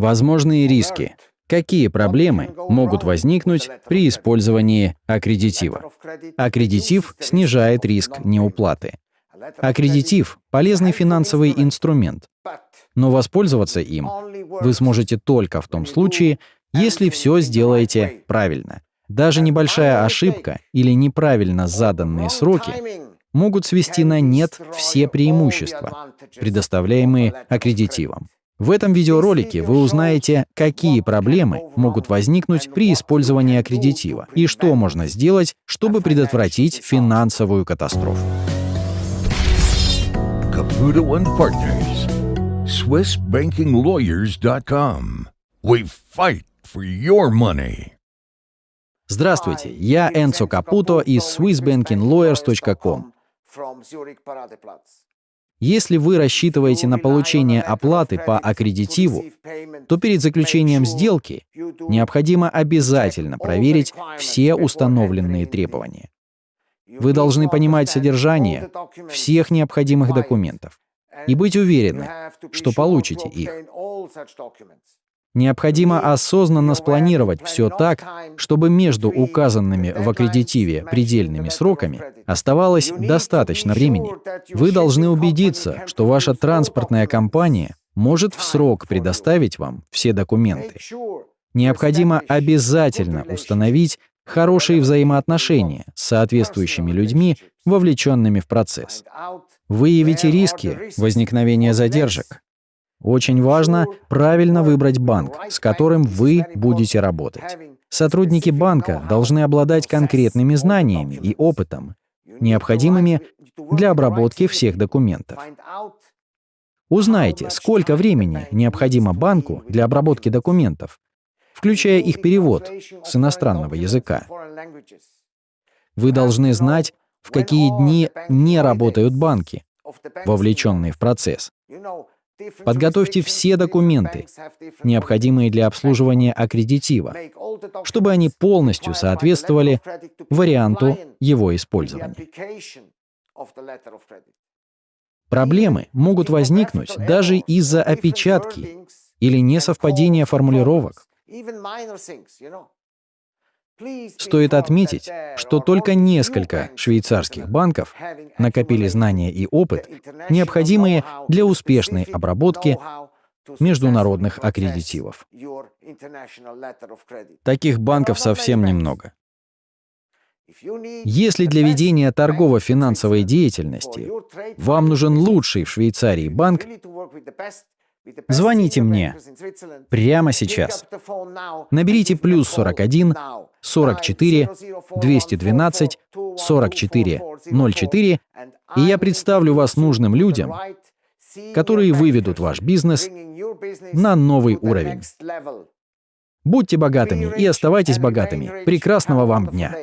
Возможные риски. Какие проблемы могут возникнуть при использовании аккредитива? Аккредитив снижает риск неуплаты. Аккредитив – полезный финансовый инструмент, но воспользоваться им вы сможете только в том случае, если все сделаете правильно. Даже небольшая ошибка или неправильно заданные сроки могут свести на нет все преимущества, предоставляемые аккредитивом. В этом видеоролике вы узнаете, какие проблемы могут возникнуть при использовании аккредитива и что можно сделать, чтобы предотвратить финансовую катастрофу. Caputo and Partners. SwissBankingLawyers.com. We fight for your money. Здравствуйте, я Энцо Капуто из SwissBankingLawyers.com. Если вы рассчитываете на получение оплаты по аккредитиву, то перед заключением сделки необходимо обязательно проверить все установленные требования. Вы должны понимать содержание всех необходимых документов и быть уверены, что получите их. Необходимо осознанно спланировать все так, чтобы между указанными в аккредитиве предельными сроками оставалось достаточно времени. Вы должны убедиться, что ваша транспортная компания может в срок предоставить вам все документы. Необходимо обязательно установить хорошие взаимоотношения с соответствующими людьми, вовлеченными в процесс. Выявите риски возникновения задержек, очень важно правильно выбрать банк, с которым вы будете работать. Сотрудники банка должны обладать конкретными знаниями и опытом, необходимыми для обработки всех документов. Узнайте, сколько времени необходимо банку для обработки документов, включая их перевод с иностранного языка. Вы должны знать, в какие дни не работают банки, вовлеченные в процесс. Подготовьте все документы, необходимые для обслуживания аккредитива, чтобы они полностью соответствовали варианту его использования. Проблемы могут возникнуть даже из-за опечатки или несовпадения формулировок. Стоит отметить, что только несколько швейцарских банков накопили знания и опыт, необходимые для успешной обработки международных аккредитивов. Таких банков совсем немного. Если для ведения торгово-финансовой деятельности вам нужен лучший в Швейцарии банк, Звоните мне прямо сейчас. Наберите плюс 41 44 212 44 04, и я представлю вас нужным людям, которые выведут ваш бизнес на новый уровень. Будьте богатыми и оставайтесь богатыми. Прекрасного вам дня!